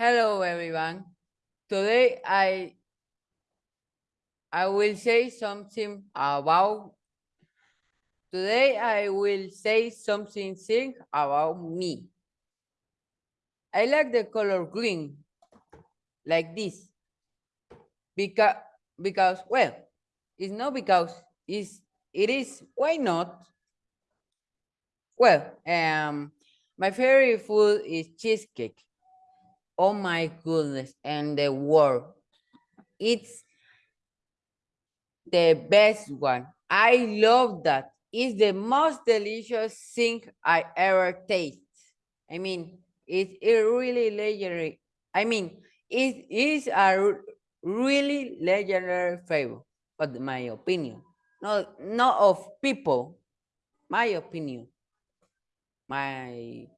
Hello, everyone. Today I I will say something about. Today I will say something thing about me. I like the color green, like this, because because well, it's not because it's it is why not. Well, um, my favorite food is cheesecake. Oh my goodness, and the world, it's the best one. I love that. It's the most delicious thing I ever taste. I mean, it's a really legendary. I mean, it is a really legendary flavor, but my opinion, not not of people. My opinion, my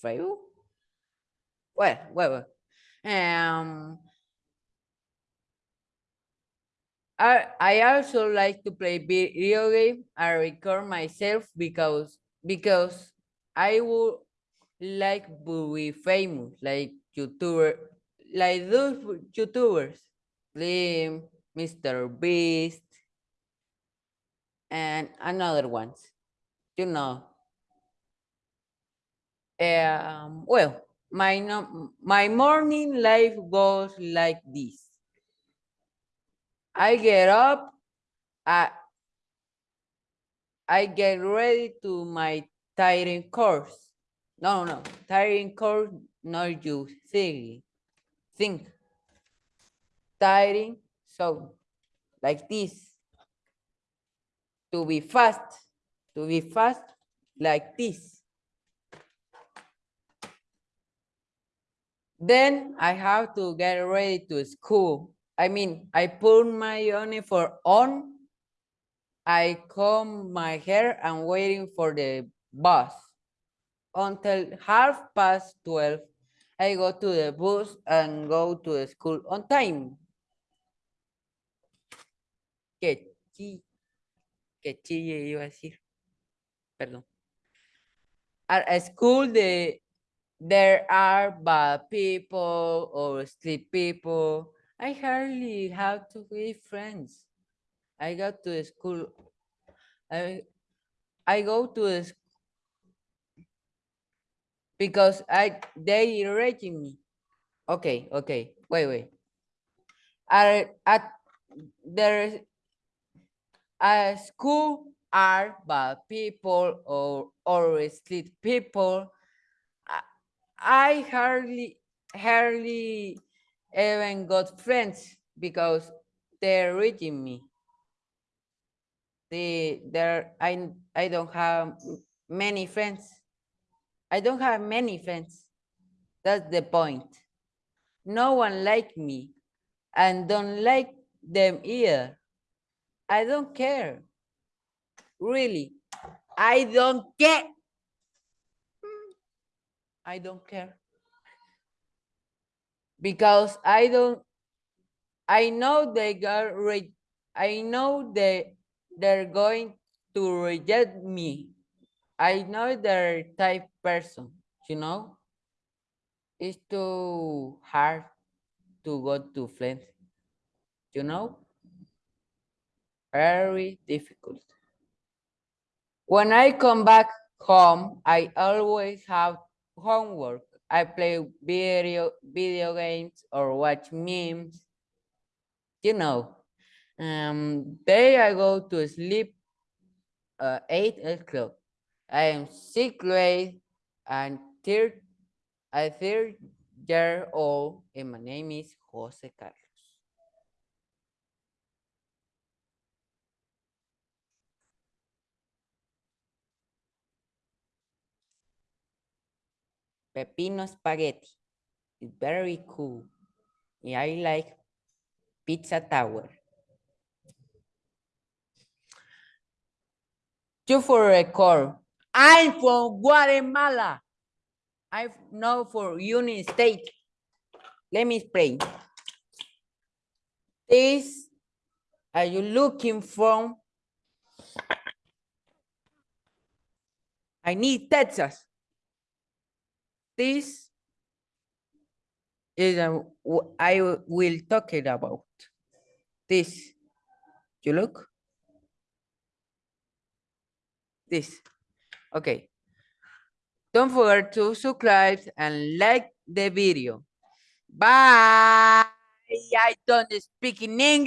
flavor. Well, well, well. Um, I, I also like to play video game. I record myself because because I would like to be famous, like YouTuber, like those YouTubers, Slim, Mr. Beast, and another ones. You know. Um, well, my no, my morning life goes like this. I get up, I I get ready to my tiring course. No, no, tiring course, not you think. Think. Tiring, so like this. To be fast, to be fast, like this. Then I have to get ready to school. I mean, I put my uniform on I comb my hair and waiting for the bus. Until half past 12, I go to the bus and go to the school on time. Que chi, que chille iba a decir. Perdón. At school, the, there are bad people or sleep people. I hardly have to be friends. I go to school. I I go to the sc- because I they irritating me. Okay, okay, wait, wait. Are at there a school are bad people or or sleep people. I, hardly hardly even got friends because they're reaching me. The there I I don't have many friends. I don't have many friends. That's the point. No one like me and don't like them either. I don't care. Really. I don't care. I don't care. Because I don't I know they got re I know they they're going to reject me. I know they're type person, you know? It's too hard to go to friends, you know? Very difficult. When I come back home, I always have homework. I play video video games or watch memes. You know. Um, then I go to sleep uh, eight o'clock. I am sixth grade and third a third year old and my name is Jose Carlos. Peppino Spaghetti. It's very cool. Yeah, I like pizza tower. Two for record. I'm from Guatemala. I'm not for United States. Let me explain. This are you looking from? I need Texas. This is w- I will talk it about this. You look? This. Okay. Don't forget to subscribe and like the video. Bye. I don't speak in English.